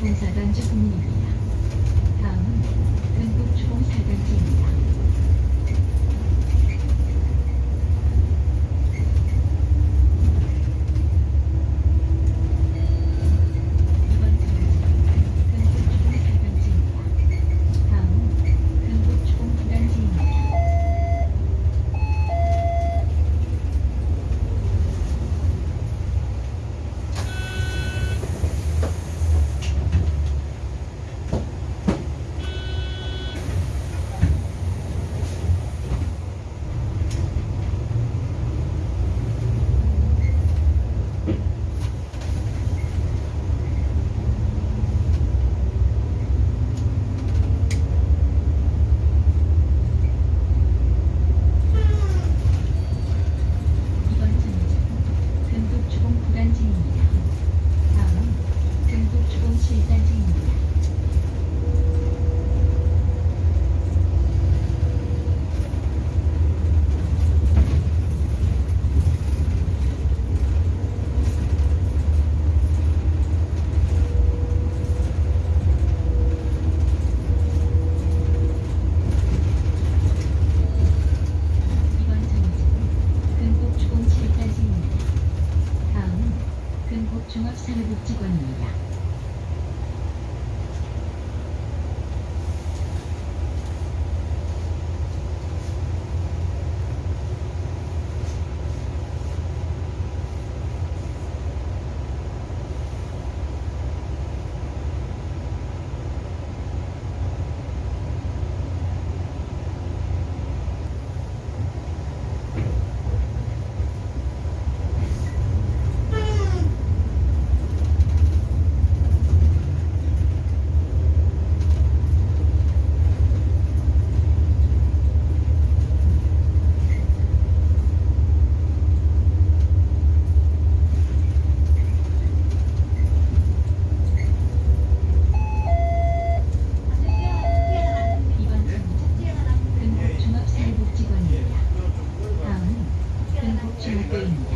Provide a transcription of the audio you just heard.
다음은 등북 주공사단지입니다. 17. 사회복지관입니다. 줄 때입니다.